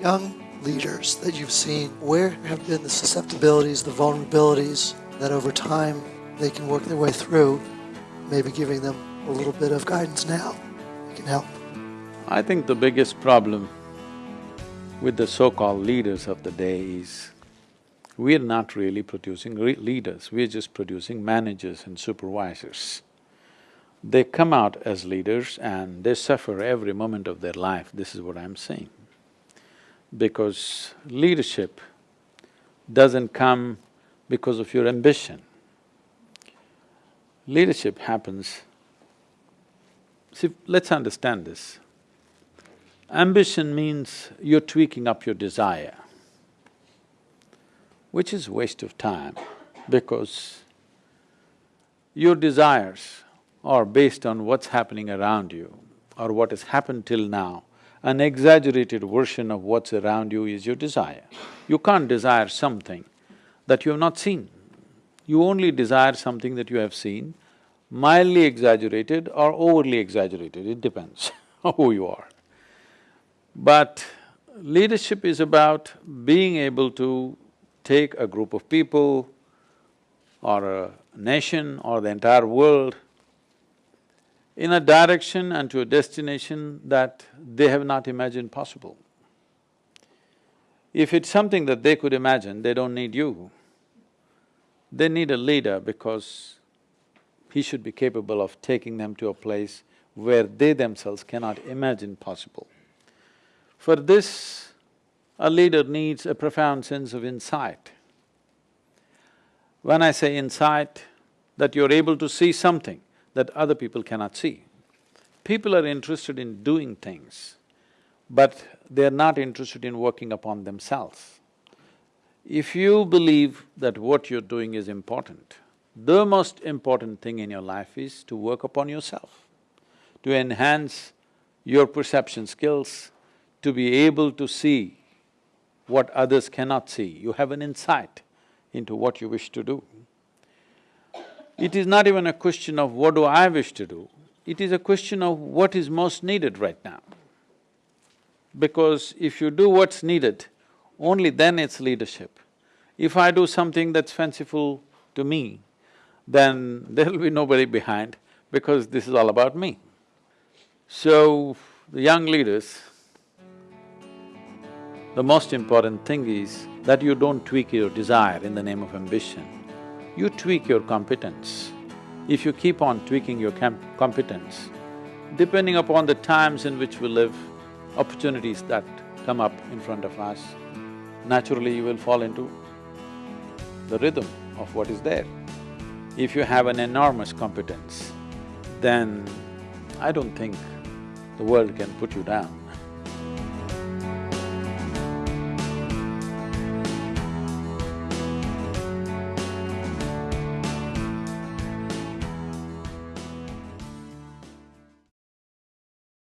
young leaders that you've seen, where have been the susceptibilities, the vulnerabilities that over time they can work their way through, maybe giving them a little bit of guidance now can help? I think the biggest problem with the so-called leaders of the day is we're not really producing re leaders, we're just producing managers and supervisors. They come out as leaders and they suffer every moment of their life, this is what I'm saying. Because leadership doesn't come because of your ambition. Leadership happens… See, let's understand this. Ambition means you're tweaking up your desire, which is waste of time because your desires are based on what's happening around you or what has happened till now. An exaggerated version of what's around you is your desire. You can't desire something that you have not seen. You only desire something that you have seen, mildly exaggerated or overly exaggerated, it depends who you are. But leadership is about being able to take a group of people or a nation or the entire world in a direction and to a destination that they have not imagined possible. If it's something that they could imagine, they don't need you. They need a leader because he should be capable of taking them to a place where they themselves cannot imagine possible. For this, a leader needs a profound sense of insight. When I say insight, that you're able to see something that other people cannot see. People are interested in doing things, but they're not interested in working upon themselves. If you believe that what you're doing is important, the most important thing in your life is to work upon yourself, to enhance your perception skills, to be able to see what others cannot see. You have an insight into what you wish to do. It is not even a question of what do I wish to do, it is a question of what is most needed right now. Because if you do what's needed, only then it's leadership. If I do something that's fanciful to me, then there'll be nobody behind because this is all about me. So, the young leaders, the most important thing is that you don't tweak your desire in the name of ambition. You tweak your competence. If you keep on tweaking your competence, depending upon the times in which we live, opportunities that come up in front of us, naturally you will fall into the rhythm of what is there. If you have an enormous competence, then I don't think the world can put you down.